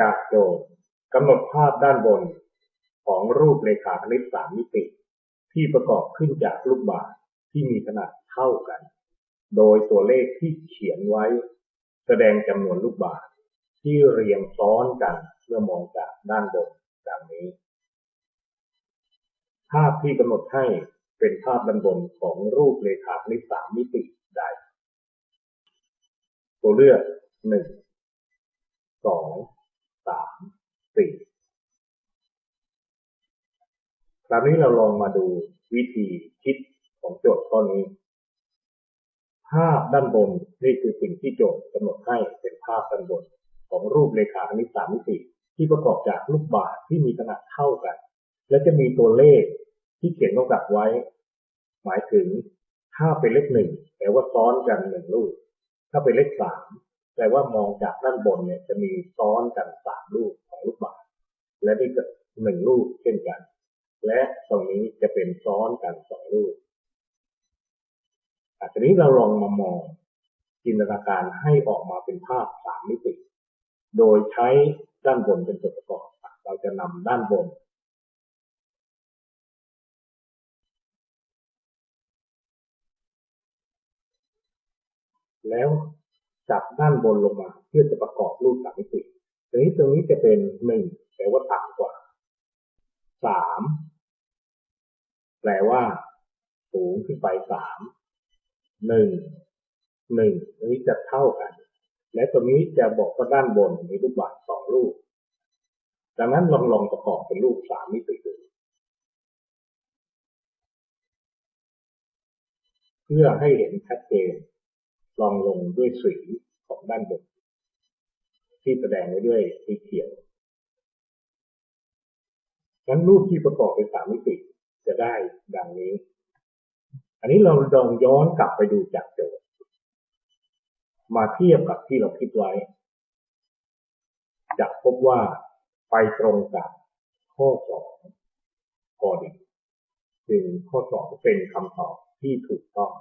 จากโจทย์กำหนดภาพด้านบน ของรูปเรขาคณิตสามมิติ ที่ประกอบขึ้นจากลูกบาศก์ที่มีขนาดเท่ากัน โดยตัวเลขที่เขียนไว้ แสดงจำนวนลูกบาศก์ที่เรียงซ้อนกันเมื่อมองจากด้านบนดังนี้ ภาพที่กำหนดให้เป็นภาพด้านบนของรูปเรขาคณิตสามมิติใด ตัวเลือกหนึ่งสอง สามสี่คราวนี้เราลองมาดูวิธีคิดของโจทย์ข้อนี้ ภาพด้านบนนี่คือสิ่งที่โจทย์กำหนดให้เป็นภาพด้านบน ของรูปเรขาคณิตสามมิติที่ประกอบจากลูกบาศก์ที่มีขนาดเท่ากัน และจะมีตัวเลขที่เขียนกำกับไว้ หมายถึงถ้าเป็นเลขหนึ่งแปลว่าซ้อนกันหนึ่งลูก ถ้าเป็นเลขสาม แปลว่ามองจากด้านบนเนี่ยจะมีซ้อนกันสามลูกของลูกบาศและนี่ก็หนึ่งลูกเช่นกัน และตรงนี้จะเป็นซ้อนกันสองลูกอะทีนี้เราลองมามองจินตนาการให้ออกมาเป็นภาพสามมิติ โดยใช้ด้านบนเป็นส่วนประกอบ เราจะนำด้านบน แล้ว จับด้านบนลงมาเพื่อจะประกอบรูปสามมิติทีนี้ตรงนี้จะเป็นหนึ่งแปลว่าต่ำกว่าสามแปลว่า สูงขึ้นไปสามหนึ่งหนึ่งตรงนี้จะเท่ากัน และตรงนี้จะบอกว่าด้านบนมีรูปบาศก์สองรูปดังนั้นลองลองประกอบเป็นรูปสามมิติดูเพื่อให้เห็นชัดเจน ลองลงด้วยสีของด้านบนที่แสดงไว้ด้วยสีเขียวงั้นรูปที่ประกอบเป็นสามมิติจะได้ดังนี้ อันนี้เราลองย้อนกลับไปดูจากโจทย์มาเทียบกับที่เราคิดไว้ จะพบว่าไปตรงกับข้อสองพอดีจึงข้อสองเป็นคำตอบที่ถูกต้อง